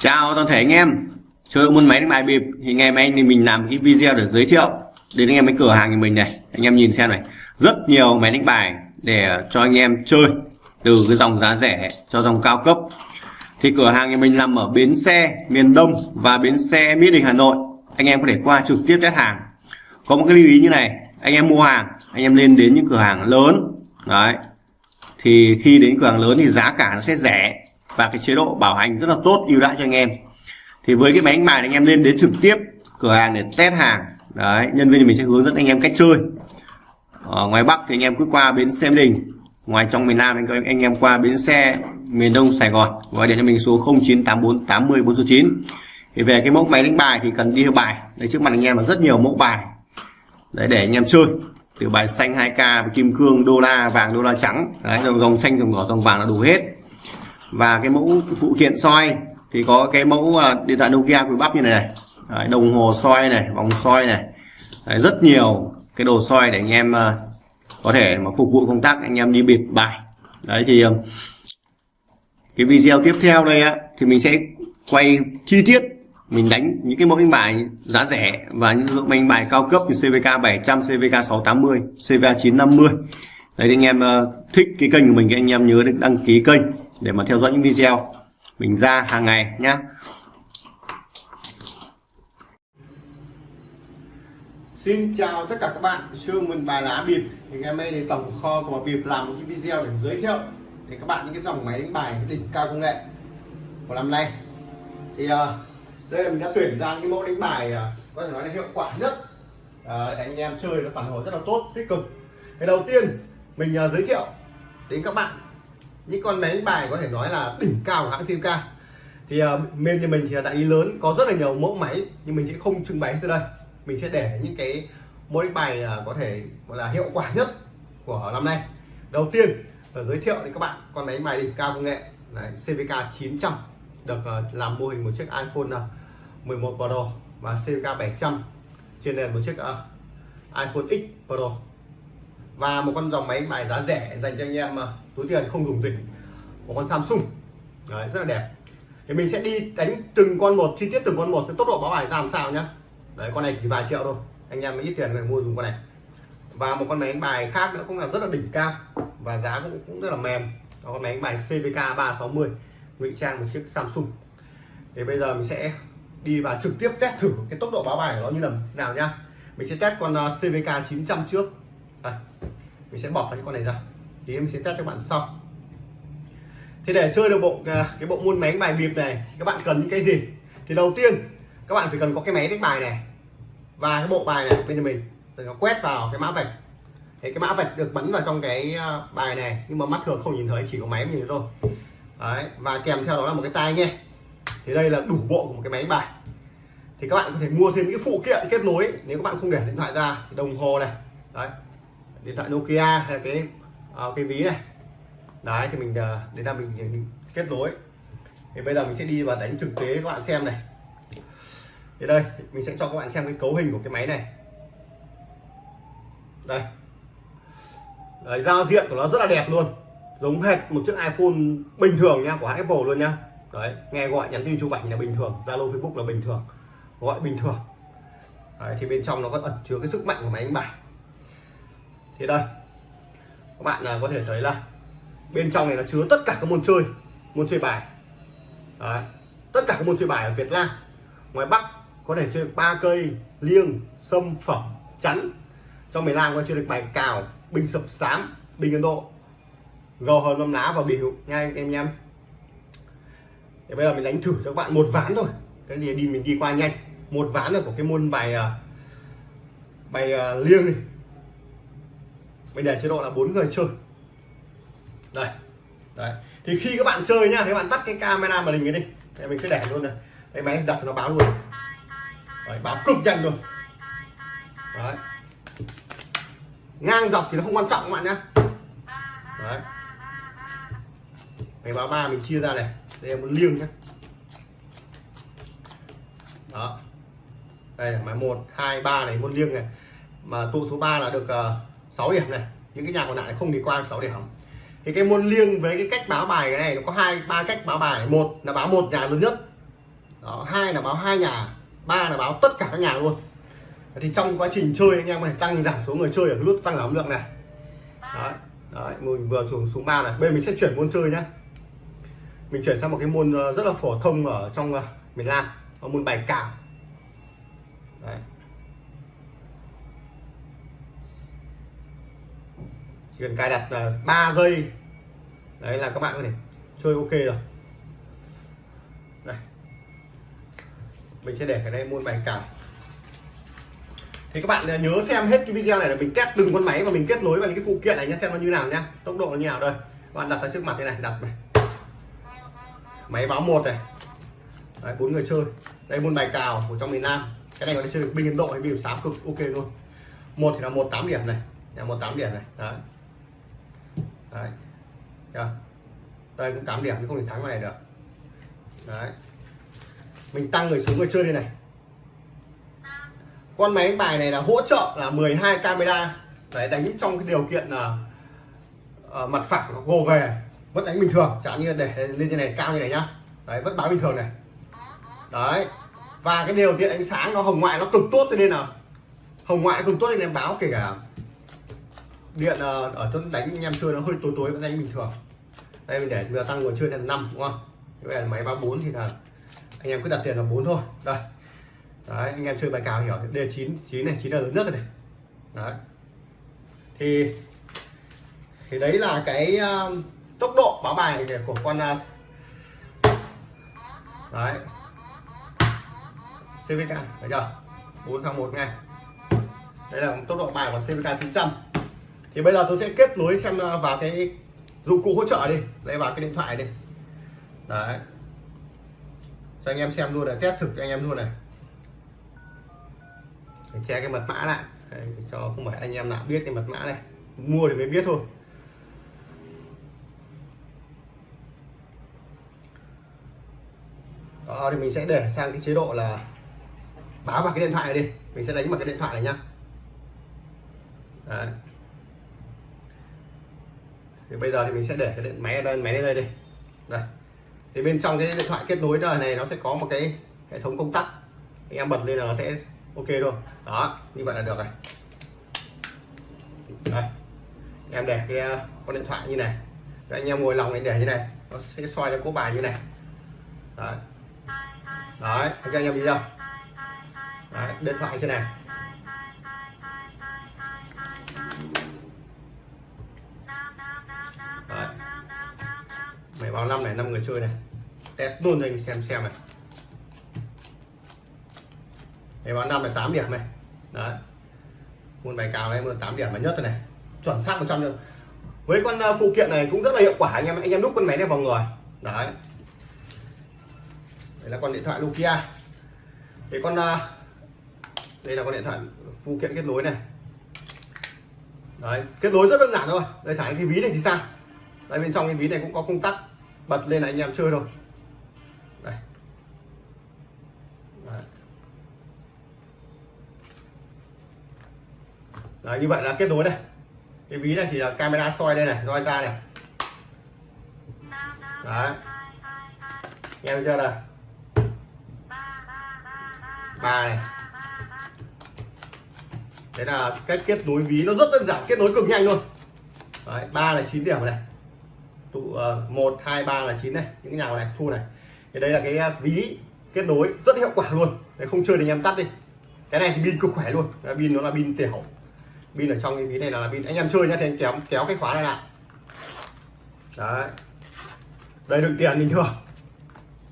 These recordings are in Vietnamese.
Chào toàn thể anh em. Chơi môn máy đánh bài bịp. Thì ngày mai thì mình làm cái video để giới thiệu đến anh em cái cửa hàng của mình này. Anh em nhìn xem này. Rất nhiều máy đánh bài để cho anh em chơi từ cái dòng giá rẻ cho dòng cao cấp. Thì cửa hàng của mình nằm ở bến xe miền Đông và bến xe Mỹ Đình Hà Nội. Anh em có thể qua trực tiếp test hàng. Có một cái lưu ý như này. Anh em mua hàng, anh em lên đến những cửa hàng lớn. Đấy. Thì khi đến cửa hàng lớn thì giá cả nó sẽ rẻ và cái chế độ bảo hành rất là tốt ưu đãi cho anh em. Thì với cái máy đánh bài anh em lên đến trực tiếp cửa hàng để test hàng. Đấy nhân viên thì mình sẽ hướng dẫn anh em cách chơi. Ở ngoài Bắc thì anh em cứ qua bến xe Đình. Ngoài trong miền Nam anh, anh em qua bến xe miền Đông Sài Gòn. Gọi điện cho mình số 0984 80 49 thì về cái mẫu máy đánh bài thì cần đi theo bài. Đây trước mặt anh em là rất nhiều mẫu bài. Đấy để anh em chơi. Từ bài xanh 2k kim cương đô la vàng đô la trắng. Đấy dòng dòng xanh dòng đỏ dòng vàng là đủ hết và cái mẫu phụ kiện soi thì có cái mẫu à, điện thoại Nokia quý bắp như này này. Đấy, đồng hồ soi này vòng soi này. Đấy, rất nhiều cái đồ soi để anh em à, có thể mà phục vụ công tác anh em đi bịp bài. Đấy thì à, cái video tiếp theo đây á thì mình sẽ quay chi tiết mình đánh những cái mẫu đánh bài giá rẻ và những dụng đánh bài cao cấp như CVK 700, CVK 680, CVK 950 đấy anh em thích cái kênh của mình thì anh em nhớ đăng ký kênh để mà theo dõi những video mình ra hàng ngày nhé Xin chào tất cả các bạn chương mình bài lá bịp. Thì ngày mai thì tổng kho của bịp làm một cái video để giới thiệu để các bạn những cái dòng máy đánh bài đỉnh cao công nghệ của năm nay. Thì uh, đây là mình đã tuyển ra cái mẫu đánh bài uh, có thể nói là hiệu quả nhất. Uh, anh em chơi nó phản hồi rất là tốt tích cực. Cái đầu tiên mình uh, giới thiệu đến các bạn những con máy đánh bài có thể nói là đỉnh cao của hãng Simca thì ờ, uh, bên như mình thì là đại lý lớn có rất là nhiều mẫu máy nhưng mình sẽ không trưng bày từ đây. Mình sẽ để những cái mẫu đánh bài uh, có thể gọi là hiệu quả nhất của năm nay. Đầu tiên là giới thiệu đến các bạn con máy đánh bài đỉnh cao công nghệ Đấy, CVK 900 được uh, làm mô hình một chiếc iPhone uh, 11 Pro và CVK 700 trên nền một chiếc uh, iPhone X Pro và một con dòng máy bài giá rẻ dành cho anh em mà túi tiền không dùng dịch. Một con Samsung. Đấy, rất là đẹp. Thì mình sẽ đi đánh từng con một chi tiết từng con một sẽ tốc độ báo bài ra làm sao nhá. Đấy con này chỉ vài triệu thôi. Anh em mới ít tiền người mua dùng con này. Và một con máy đánh bài khác nữa cũng là rất là đỉnh cao. Và giá cũng cũng rất là mềm. Đó con máy đánh bài CVK 360 ngụy trang một chiếc Samsung. Thì bây giờ mình sẽ đi vào trực tiếp test thử cái tốc độ báo bài của nó như là nào nhá. Mình sẽ test con à, CVK 900 trước đây, mình sẽ bỏ cái con này ra. Thì em sẽ test cho bạn sau. Thì để chơi được bộ à, cái bộ môn máy đánh bài bịp này các bạn cần những cái gì? Thì đầu tiên các bạn phải cần có cái máy đánh bài này và cái bộ bài này bên cho mình. Để nó quét vào cái mã vạch. Thì cái mã vạch được bắn vào trong cái à, bài này nhưng mà mắt thường không nhìn thấy chỉ có máy nhìn thôi. Đấy và kèm theo đó là một cái tai nghe. Thì đây là đủ bộ của một cái máy đánh bài. Thì các bạn có thể mua thêm những cái phụ kiện kết nối nếu các bạn không để điện thoại ra đồng hồ này. Đấy điện thoại Nokia hay là cái uh, cái ví này. Đấy thì mình à, uh, đến là mình, mình kết nối. Thì bây giờ mình sẽ đi và đánh thực tế các bạn xem này. Thì đây mình sẽ cho các bạn xem cái cấu hình của cái máy này. Đây. Đấy, giao diện của nó rất là đẹp luôn. Giống hệt một chiếc iPhone bình thường nha của Apple luôn nhá đấy nghe gọi nhắn tin chụp ảnh là bình thường Zalo Facebook là bình thường. Gọi bình thường. Đấy, thì bên trong nó có ẩn chứa cái sức mạnh của máy đánh bài thì đây. Các bạn là có thể thấy là bên trong này nó chứa tất cả các môn chơi môn chơi bài. Đấy. tất cả các môn chơi bài ở Việt Nam. Ngoài Bắc có thể chơi ba cây liêng sâm phẩm chắn. Trong miền Nam có chơi được bài cào binh sập sám binh Ấn Độ. Gò hờn năm lá và biểu nha anh em nhé. Thì bây giờ mình đánh thử cho các bạn một ván thôi. Cái gì đi mình đi qua nhanh. Một ván rồi của cái môn bài à, bài uh, liêng này mình để chế độ là bốn người chơi. Đây đấy. Thì khi các bạn chơi nhá thì các bạn tắt cái camera màn hình cái đi. Đây mình cứ để luôn này. Cái máy đặt nó báo luôn. Đấy, báo cực nhanh luôn. Đấy. Ngang dọc thì nó không quan trọng các bạn nhá. Đấy. Cái báo ba mình chia ra này. Đây là một liêng nhá. Đó. Đây là máy một hai ba này một liêng này. Mà tụ số 3 là được uh, 6 điểm này những cái nhà còn lại không đi qua 6 điểm. Thì cái môn liêng với cái cách báo bài cái này, nó có hai, ba cách báo bài. Một là báo một nhà lớn nhất. Đó, hai là báo hai nhà, ba là báo tất cả các nhà luôn. Thì trong quá trình chơi anh em có thể tăng giảm số người chơi ở lúc nút tăng giảm lượng này. Đấy đấy, mình vừa xuống xuống ba này. Bây giờ mình sẽ chuyển môn chơi nhá. Mình chuyển sang một cái môn ờ, rất là phổ thông ở trong ờ, miền Nam là môn bài cào. Đấy. Chỉ cần cài đặt là 3 giây. Đấy, là các bạn có thể chơi ok rồi. Đây mình sẽ để cái đây môn bài cào. Thì các bạn nhớ xem hết cái video này là mình test từng con máy và mình kết nối vào những cái phụ kiện này nhé xem nó như nào nhé tốc độ nó như nào đây. Các bạn đặt ra trước mặt thế này, đặt này. Máy báo một này. Đấy, bốn người chơi. Đây, môn bài cào của trong miền Nam. Cái này có thể chơi được binh Ấn Độ hay binh sám cực, ok luôn. Một thì là một tám điểm này. Là một tám điểm này. Đấy đấy. Chưa? đây cũng 8 điểm nhưng không thể thắng vào này được. Đấy. Mình tăng người xuống người chơi đây này. Con máy đánh bài này là hỗ trợ là 12 camera. Đấy đánh trong cái điều kiện là uh, mặt phẳng nó gồ về vẫn đánh bình thường. Chẳng như để lên trên này cao như này nhá. Đấy vẫn báo bình thường này. Đấy. Và cái điều kiện ánh sáng nó hồng ngoại nó cực tốt cho nên là hồng ngoại cực tốt nên em báo kể cả điện ờ, ở chỗ đánh anh em chơi nó hơi tối tối vẫn đánh bình thường. Đây mình để vừa tăng nguồn chơi là 5 đúng không? Cái này máy 34 thì là anh em cứ đặt tiền là 4 thôi. Đây. Đấy anh em chơi bài cào hiểu. D 9 9 này 9 là lớn nhất rồi này. Đấy. Thì thì đấy là cái uh, tốc độ báo bài của con uh, đấy. CVK thấy chưa? 4 sang 1 ngay. Đây là tốc độ bài của CVK 900 thì bây giờ tôi sẽ kết nối xem à, vào cái dụng cụ hỗ trợ đi. Lấy vào cái điện thoại đi. Đấy. Cho anh em xem luôn này test thực cho anh em luôn này. Để che cái mật mã lại. Đấy, cho không phải anh em nào biết cái mật mã này. Mua thì mới biết thôi. Đó thì mình sẽ để sang cái chế độ là báo vào cái điện thoại này đi. Mình sẽ đánh vào cái điện thoại này nhá. Đấy thì bây giờ thì mình sẽ để cái điện máy ở đây máy lên đây đi. Đây. Thì bên trong cái điện thoại kết nối đời này nó sẽ có một cái hệ thống công tắc. Anh em bật lên là nó sẽ ok thôi đó như vậy là được rồi. Đây. Em để cái con điện thoại như này. Rồi anh em ngồi lòng anh để như này. Nó sẽ soi cho cố bài như này. Đấy. Đấy anh em đi chưa? đấy, điện thoại trên này mày báo năm này năm người chơi này. Test luôn cho anh xem xem này. Mày báo năm này 8 điểm này. Đấy. Môn bài cào này môn 8 điểm mà nhất rồi này. Chuẩn xác 100 trăm với con à, phụ kiện này cũng rất là hiệu quả anh em anh em đúc con máy này vào người. Đấy. Đây là con điện thoại Nokia. Thì con à, đây là con điện thoại phụ kiện kết nối này. Đấy. Kết nối rất đơn giản thôi. Đây, thả cái ví này thì sao? Đây, bên trong cái ví này cũng có công tắc bật lên là anh em chơi thôi. Đây. Đấy. Đấy, như vậy là kết nối đây. Cái ví này thì là camera soi đây này soi ra này. Đấy. Nghe chưa đây, ba này. Đấy là cách kết nối ví nó rất đơn giản kết nối cực nhanh luôn. Đấy ba là 9 điểm này tụ uh, một hai ba là chín này những cái nhà này thu này. Thì đây là cái ờ, ví kết nối rất hiệu quả luôn. Đấy không chơi thì anh em tắt đi. Cái này thì pin cực khỏe luôn. Pin nó là pin tiểu. Pin ở trong cái ví này là pin. Anh em chơi nhá thì anh kéo kéo cái khóa này lại. Đấy. Đây đựng tiền bình thường.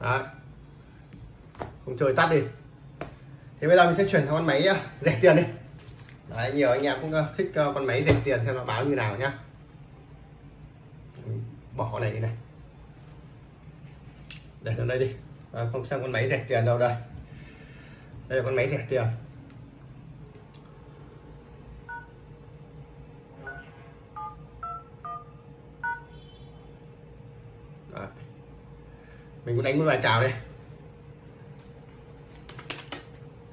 Đấy. Không chơi tắt đi. Thì bây giờ mình sẽ chuyển sang con máy ờ, rẻ tiền đi. Đấy nhiều anh em cũng thích con máy rẻ tiền xem nó báo như nào nhá bỏ này này. Để ở đây đi. À, không sang con máy rẻ tiền đâu đây. Đây là con máy rẻ tiền. Đó. mình cũng đánh một bài chào đây.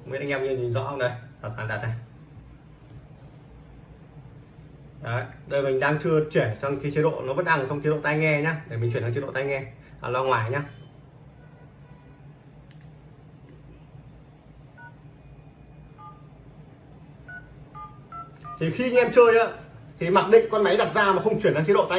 Mấy anh em nhìn rõ không đây? Đặt đặt này Đấy, đây mình đang chưa chuyển sang cái chế độ nó vẫn đang trong chế độ tai nghe nhá. Để mình chuyển sang chế độ tai nghe. À, lo ngoài nhá. Thì khi anh em chơi á thì mặc định con máy đặt ra mà không chuyển sang chế độ tai nghe.